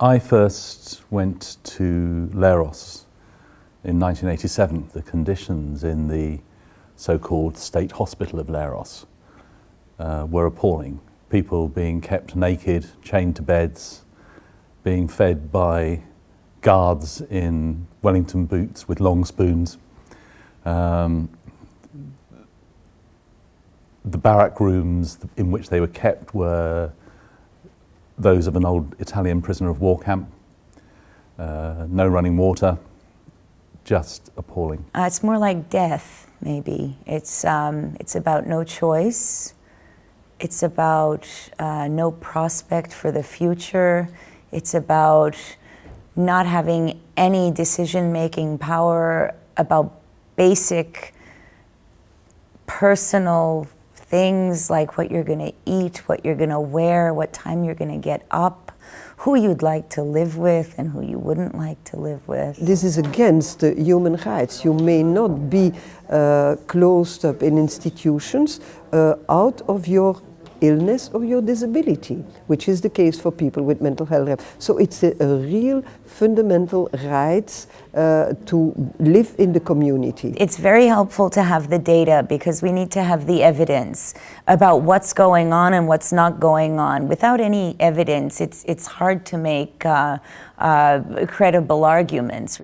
I first went to Leros in 1987. The conditions in the so-called state hospital of Leros uh, were appalling. People being kept naked, chained to beds, being fed by guards in Wellington boots with long spoons. Um, the barrack rooms in which they were kept were those of an old Italian prisoner of war camp. Uh, no running water, just appalling. Uh, it's more like death, maybe. It's, um, it's about no choice. It's about uh, no prospect for the future. It's about not having any decision-making power about basic personal things like what you're going to eat, what you're going to wear, what time you're going to get up, who you'd like to live with and who you wouldn't like to live with. This is against the human rights. You may not be uh, closed up in institutions uh, out of your illness or your disability, which is the case for people with mental health. So it's a, a real fundamental right uh, to live in the community. It's very helpful to have the data because we need to have the evidence about what's going on and what's not going on. Without any evidence, it's, it's hard to make uh, uh, credible arguments.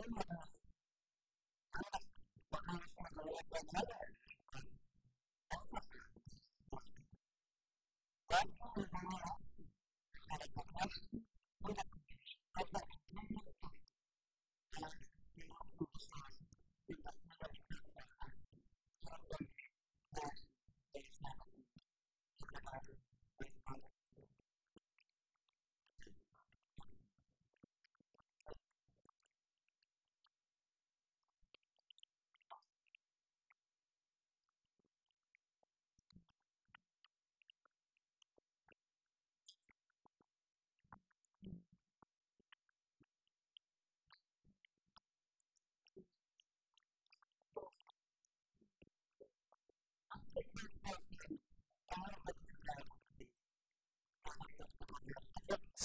bagaimana anak bakal mengelola bagaimana otak dan bagaimana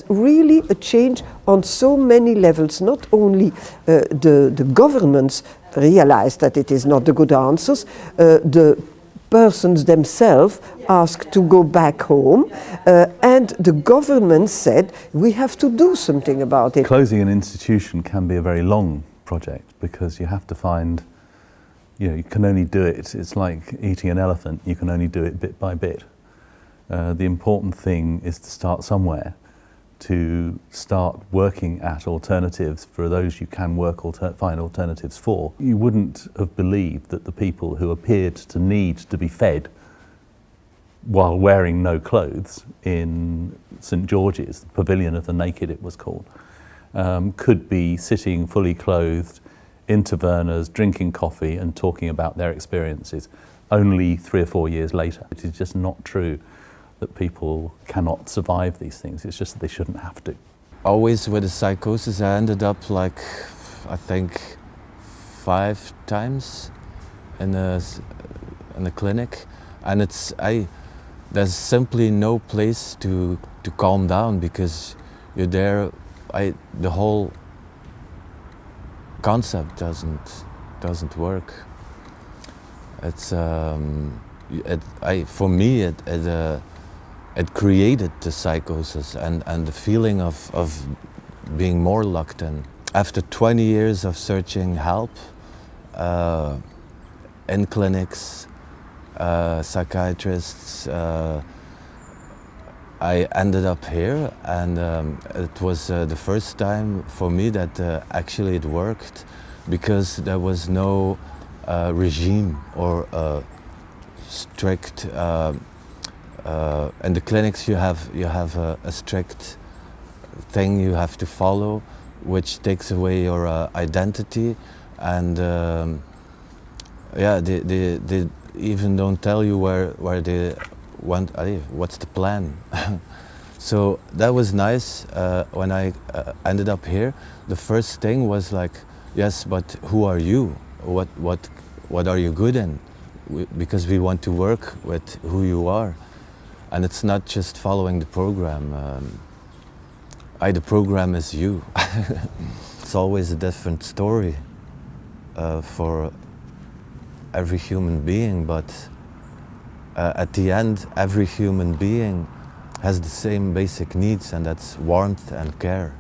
really a change on so many levels. Not only uh, the, the governments realize that it is not the good answers, uh, the persons themselves asked to go back home uh, and the government said we have to do something about it. Closing an institution can be a very long project because you have to find you know, you can only do it, it's like eating an elephant, you can only do it bit by bit. Uh, the important thing is to start somewhere, to start working at alternatives for those you can work alter find alternatives for. You wouldn't have believed that the people who appeared to need to be fed while wearing no clothes in St George's, the Pavilion of the Naked it was called, um, could be sitting fully clothed in tavernas, drinking coffee and talking about their experiences only three or four years later. It is just not true that people cannot survive these things. It's just that they shouldn't have to. Always with the psychosis, I ended up like, I think, five times in a, in a clinic. And it's, I, there's simply no place to, to calm down because you're there, I, the whole concept doesn't, doesn't work. It's um, it, I, for me it it, uh, it created the psychosis and, and the feeling of, of being more locked in. After 20 years of searching help uh, in clinics, uh, psychiatrists, uh, I ended up here and um, it was uh, the first time for me that uh, actually it worked because there was no uh, regime or strict uh, uh, in the clinics you have you have a, a, strict thing you have to follow which takes away your identity and um, yeah they, they, they even don't tell you where where they want, what's the plan? so that was nice uh, when I uh, ended up here. The first thing was like, yes, but who are you? What, what, what are you good in? We, because we want to work with who you are. And it's not just following the program. Um, I, the program is you. it's always a different story uh, for every human being, but uh, at the end, every human being has the same basic needs, and that's warmth and care.